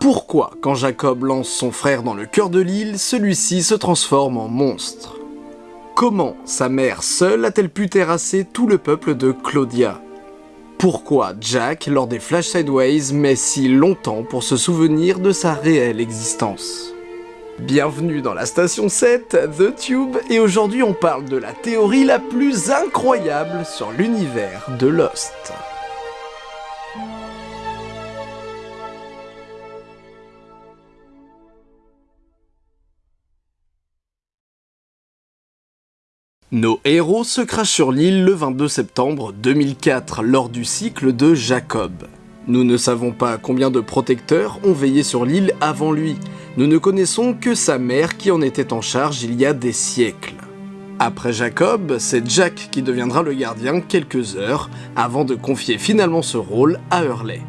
Pourquoi, quand Jacob lance son frère dans le cœur de l'île, celui-ci se transforme en monstre? Comment sa mère seule a-t-elle pu terrasser tout le peuple de Claudia? Pourquoi Jack, lors des Flash Sideways, met si longtemps pour se souvenir de sa réelle existence? Bienvenue dans la station 7, The Tube, et aujourd'hui on parle de la théorie la plus incroyable sur l'univers de Lost. Nos héros se crachent sur l'île le 22 septembre 2004 lors du cycle de Jacob. Nous ne savons pas combien de protecteurs ont veillé sur l'île avant lui, nous ne connaissons que sa mère qui en était en charge il y a des siècles. Après Jacob, c'est Jack qui deviendra le gardien quelques heures avant de confier finalement ce rôle à Hurley.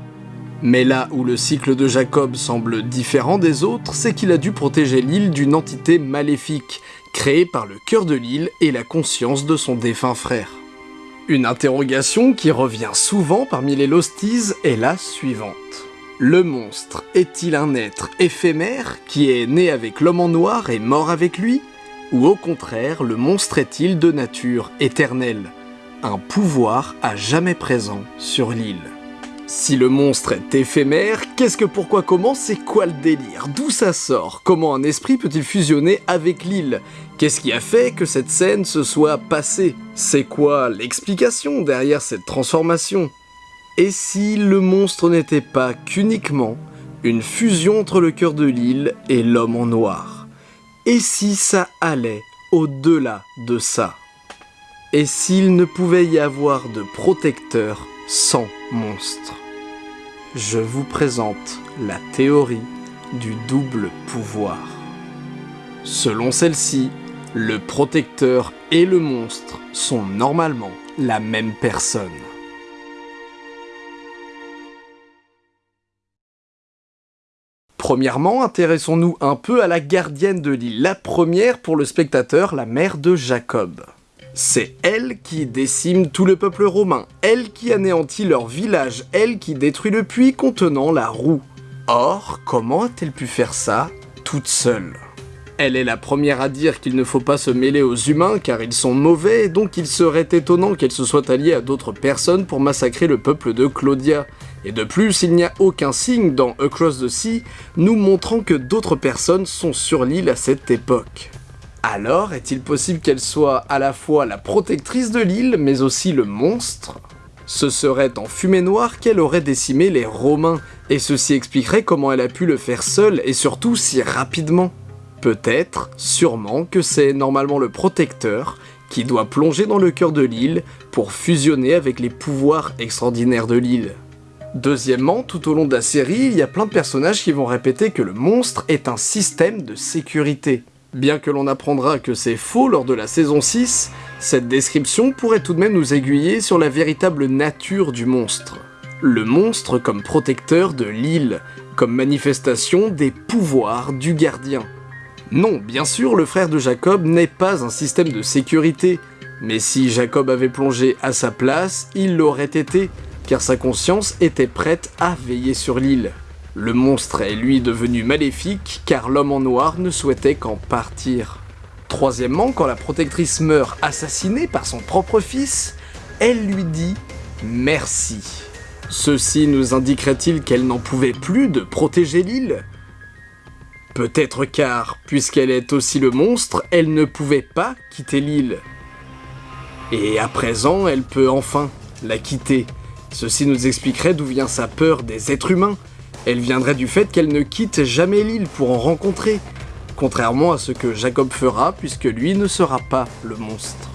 Mais là où le cycle de Jacob semble différent des autres, c'est qu'il a dû protéger l'île d'une entité maléfique, créée par le cœur de l'île et la conscience de son défunt frère. Une interrogation qui revient souvent parmi les Losties est la suivante. Le monstre est-il un être éphémère qui est né avec l'homme en noir et mort avec lui? Ou au contraire, le monstre est-il de nature éternelle? Un pouvoir à jamais présent sur l'île si le monstre est éphémère, qu'est-ce que pourquoi comment c'est quoi le délire? D'où ça sort? Comment un esprit peut-il fusionner avec l'île? Qu'est-ce qui a fait que cette scène se soit passée? C'est quoi l'explication derrière cette transformation? Et si le monstre n'était pas qu'uniquement une fusion entre le cœur de l'île et l'homme en noir? Et si ça allait au-delà de ça? Et s'il ne pouvait y avoir de protecteur sans monstre? Je vous présente la théorie du double pouvoir. Selon celle-ci, le protecteur et le monstre sont normalement la même personne. Premièrement, intéressons-nous un peu à la gardienne de l'île, la première pour le spectateur, la mère de Jacob. C'est elle qui décime tout le peuple romain, elle qui anéantit leur village, elle qui détruit le puits contenant la roue. Or, comment a-t-elle pu faire ça toute seule? Elle est la première à dire qu'il ne faut pas se mêler aux humains car ils sont mauvais et donc il serait étonnant qu'elle se soit alliée à d'autres personnes pour massacrer le peuple de Claudia. Et de plus, il n'y a aucun signe dans Across the Sea nous montrant que d'autres personnes sont sur l'île à cette époque. Alors, est-il possible qu'elle soit à la fois la protectrice de l'île, mais aussi le monstre? Ce serait en fumée noire qu'elle aurait décimé les Romains, et ceci expliquerait comment elle a pu le faire seule, et surtout si rapidement. Peut-être, sûrement, que c'est normalement le protecteur qui doit plonger dans le cœur de l'île pour fusionner avec les pouvoirs extraordinaires de l'île. Deuxièmement, tout au long de la série, il y a plein de personnages qui vont répéter que le monstre est un système de sécurité. Bien que l'on apprendra que c'est faux lors de la saison 6, cette description pourrait tout de même nous aiguiller sur la véritable nature du monstre. Le monstre comme protecteur de l'île, comme manifestation des pouvoirs du gardien. Non, bien sûr, le frère de Jacob n'est pas un système de sécurité, mais si Jacob avait plongé à sa place, il l'aurait été, car sa conscience était prête à veiller sur l'île. Le monstre est lui devenu maléfique car l'homme en noir ne souhaitait qu'en partir. Troisièmement, quand la protectrice meurt assassinée par son propre fils, elle lui dit merci. Ceci nous indiquerait-il qu'elle n'en pouvait plus de protéger l'île? Peut-être car, puisqu'elle est aussi le monstre, elle ne pouvait pas quitter l'île. Et à présent, elle peut enfin la quitter. Ceci nous expliquerait d'où vient sa peur des êtres humains, elle viendrait du fait qu'elle ne quitte jamais l'île pour en rencontrer, contrairement à ce que Jacob fera puisque lui ne sera pas le monstre.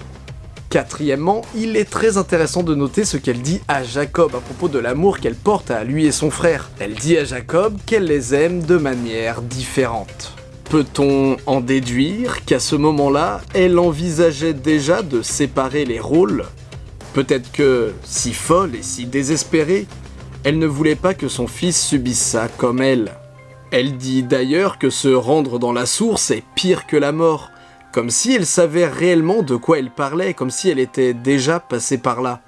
Quatrièmement, il est très intéressant de noter ce qu'elle dit à Jacob à propos de l'amour qu'elle porte à lui et son frère. Elle dit à Jacob qu'elle les aime de manière différente. Peut-on en déduire qu'à ce moment-là, elle envisageait déjà de séparer les rôles? Peut-être que, si folle et si désespérée, elle ne voulait pas que son fils subisse ça comme elle. Elle dit d'ailleurs que se rendre dans la source est pire que la mort, comme si elle savait réellement de quoi elle parlait, comme si elle était déjà passée par là.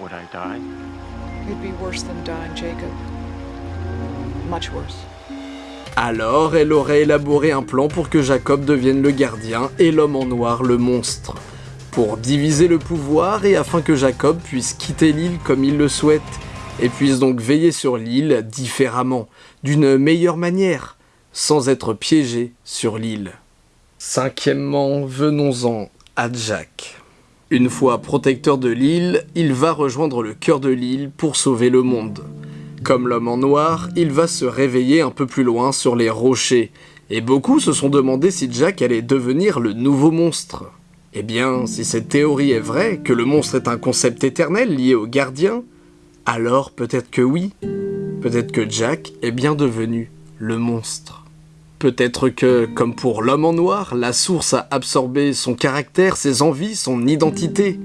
Would I die? Alors, elle aurait élaboré un plan pour que Jacob devienne le gardien et l'homme en noir le monstre. Pour diviser le pouvoir et afin que Jacob puisse quitter l'île comme il le souhaite, et puisse donc veiller sur l'île différemment, d'une meilleure manière, sans être piégé sur l'île. Cinquièmement, venons-en à Jack. Une fois protecteur de l'île, il va rejoindre le cœur de l'île pour sauver le monde. Comme l'homme en noir, il va se réveiller un peu plus loin sur les rochers, et beaucoup se sont demandé si Jack allait devenir le nouveau monstre. Eh bien, si cette théorie est vraie, que le monstre est un concept éternel lié au gardien, alors peut-être que oui. Peut-être que Jack est bien devenu le monstre. Peut-être que, comme pour l'homme en noir, la source a absorbé son caractère, ses envies, son identité.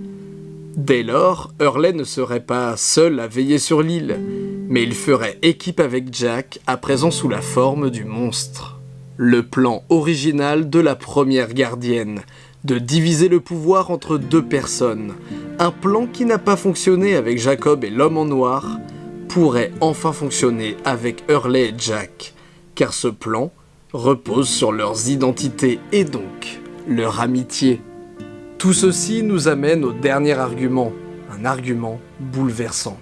Dès lors, Hurley ne serait pas seul à veiller sur l'île, mais il ferait équipe avec Jack, à présent sous la forme du monstre. Le plan original de la première gardienne, de diviser le pouvoir entre deux personnes, un plan qui n'a pas fonctionné avec Jacob et l'homme en noir, pourrait enfin fonctionner avec Hurley et Jack, car ce plan repose sur leurs identités et donc leur amitié. Tout ceci nous amène au dernier argument, un argument bouleversant.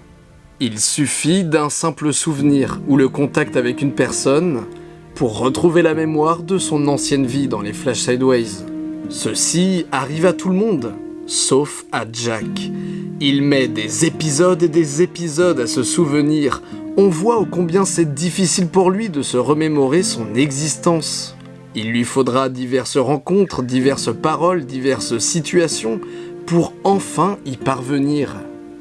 Il suffit d'un simple souvenir ou le contact avec une personne pour retrouver la mémoire de son ancienne vie dans les Flash Sideways. Ceci arrive à tout le monde, sauf à Jack. Il met des épisodes et des épisodes à se souvenir on voit ô combien c'est difficile pour lui de se remémorer son existence. Il lui faudra diverses rencontres, diverses paroles, diverses situations pour enfin y parvenir.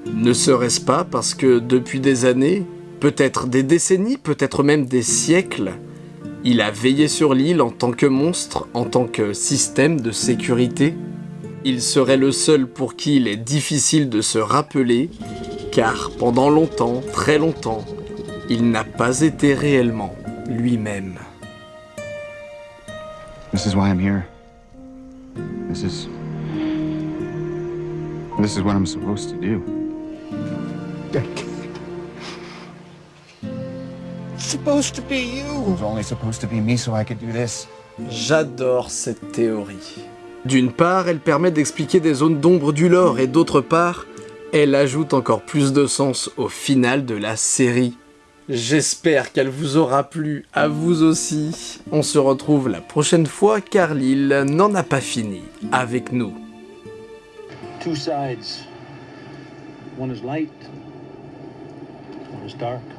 Ne serait-ce pas parce que depuis des années, peut-être des décennies, peut-être même des siècles, il a veillé sur l'île en tant que monstre, en tant que système de sécurité Il serait le seul pour qui il est difficile de se rappeler, car pendant longtemps, très longtemps, il n'a pas été réellement lui-même. This is why I'm here. This is... This is what I'm supposed to do. It's supposed to be you. It was only supposed to be me so I could do this. J'adore cette théorie. D'une part, elle permet d'expliquer des zones d'ombre du lore, et d'autre part, elle ajoute encore plus de sens au final de la série. J'espère qu'elle vous aura plu, à vous aussi. On se retrouve la prochaine fois car l'île n'en a pas fini avec nous. Two sides. One is light, one is dark.